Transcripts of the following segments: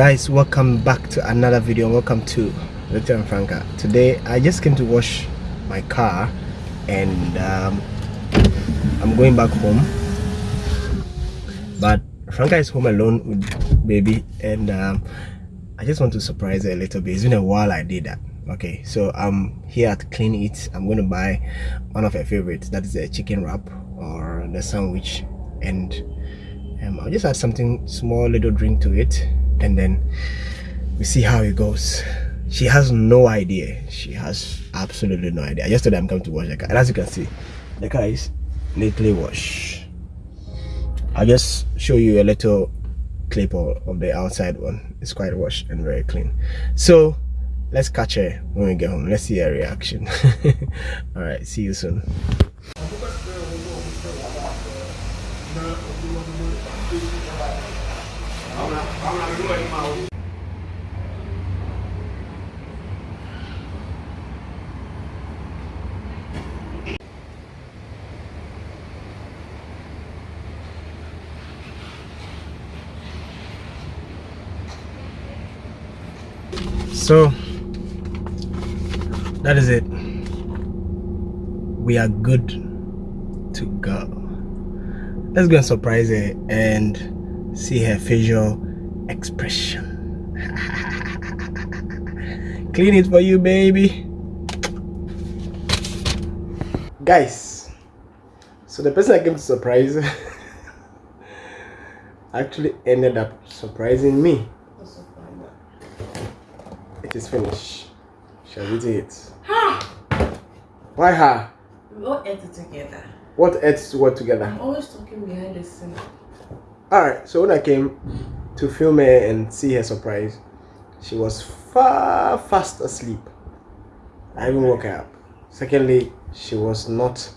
guys welcome back to another video. Welcome to Victor and Franca. Today I just came to wash my car and um, I'm going back home. But Franca is home alone with baby and um, I just want to surprise her a little bit. It's been a while I did that. Okay so I'm here at Clean Eat. I'm going to buy one of her favorites. That is a chicken wrap or the sandwich. And um, I'll just add something small little drink to it and then we see how it goes. She has no idea. She has absolutely no idea. Yesterday i'm coming to wash the car and as you can see the car is neatly washed. I'll just show you a little clip of the outside one. It's quite washed and very clean. So let's catch her when we get home. Let's see her reaction. All right see you soon so that is it. We are good to go. Let's go and surprise her and see her facial expression. Clean it for you baby. Guys so the person i came to surprise actually ended up surprising me. It is finished. Shall we do it? Ha why ha we all ate it together. What ate what together? I'm always talking behind the scene all right so when i came to film her and see her surprise she was far fast asleep. I even woke her up. Secondly she was not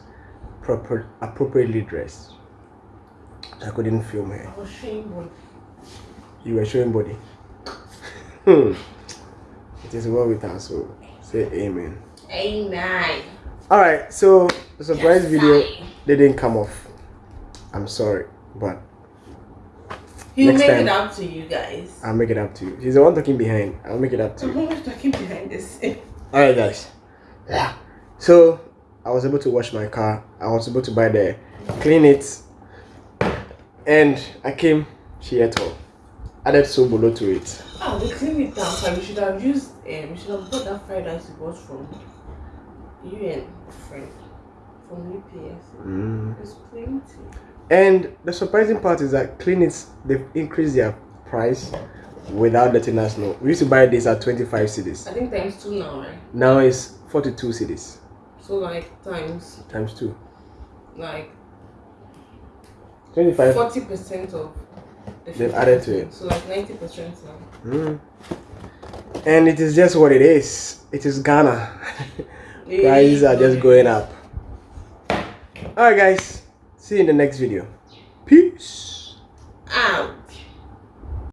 proper appropriately dressed. I couldn't film her. I was showing body. You were showing body? Hmm. It is well with us so say amen. Amen. All right so the surprise Yes, video didn't come off. I'm sorry but he'll Next make time. it up to you guys i'll make it up to you He's the one talking behind i'll make it up to you i'm talking behind this. all right guys yeah so i was able to wash my car i was able to buy the Clean Eat and i came she ate all added sobolo to it ah we clean it down so we should have used um we should have bought that fried rice you bought from you and friend from UPS. mm. It's plenty. And the surprising part is that clinics they've increased their price without letting us know. We used to buy this at 25 cedis. I think times two now, right? now it's 42 cedis. So like times times two. Like 25 forty percent of the They've added to it. So like ninety percent now. Mm. and it is just what it is. It is ghana. Prices are just going up. All right guys see you in the next video peace Out.